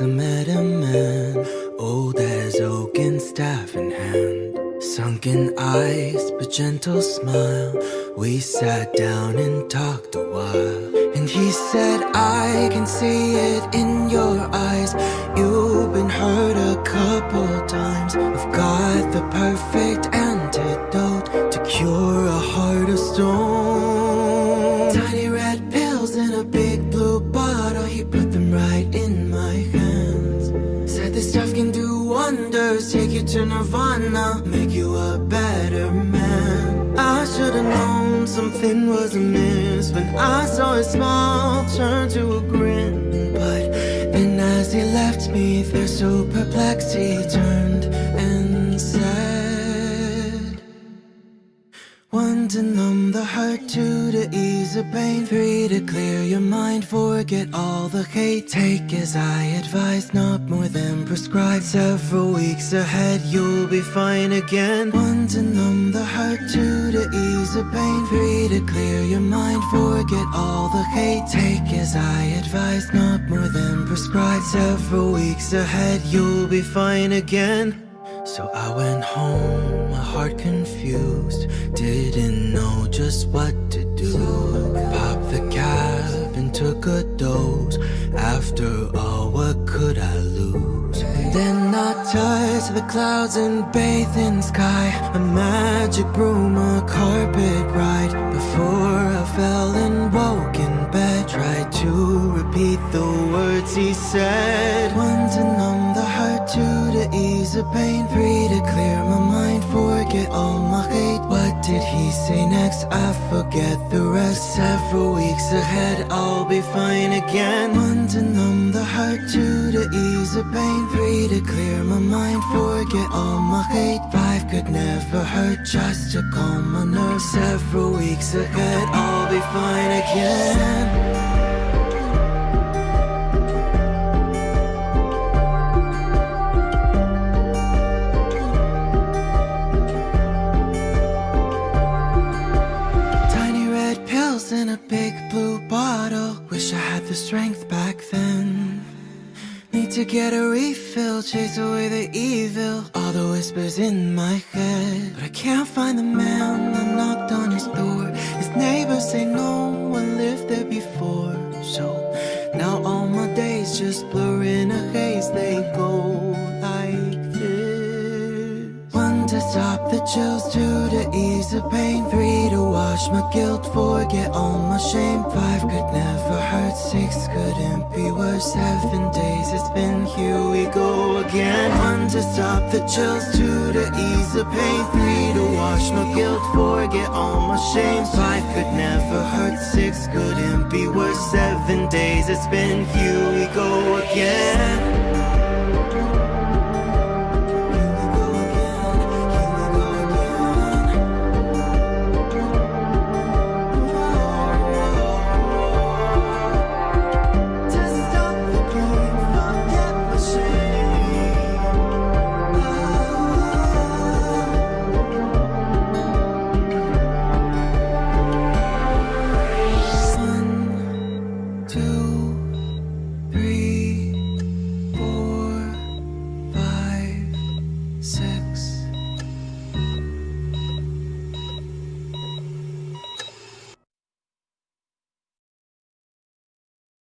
I met a man, old as oak and staff in hand. Sunken eyes, but gentle smile. We sat down and talked a while. And he said, I can see it in your eyes. You've been hurt a couple times. I've got the perfect to nirvana, make you a better man. I should've known something was amiss when I saw his smile turn to a grin. But then as he left me there so perplexed, he turned One to numb the hurt, two to ease the pain, three to clear your mind, forget all the hate. Take as I advise, not more than prescribed. Several weeks ahead, you'll be fine again. One to numb the hurt, two to ease the pain, three to clear your mind, forget all the hate. Take as I advise, not more than prescribed. Several weeks ahead, you'll be fine again. So I went home, my heart confused, didn't know just what to do. Popped the cap and took a dose. After all, what could I lose? And then I touched the clouds and bathed in sky. A magic broom, a carpet ride. Before I fell and woke in bed, tried to repeat the words he said. One to numb the hurt, two ease the pain, three to clear my mind, forget all my hate. What did he say next? I forget the rest. Several weeks ahead, I'll be fine again. One to numb the hurt, two to ease the pain, three to clear my mind, forget all my hate. Five could never hurt, just to calm my nerves. Several weeks ahead, I'll be fine again. Back then. Need to get a refill, chase away the evil. All the whispers in my head. But I can't find the man that knocked on his door. His neighbors say no one lived there before. So now all my days just blur chills, two to ease the pain, three to wash my guilt, forget all my shame. Five could never hurt, six couldn't be worse. Seven days it's been here we go again. One to stop the chills, two to ease the pain, three to wash my guilt, forget all my shame. Five could never hurt, six couldn't be worse. Seven days it's been here we go again.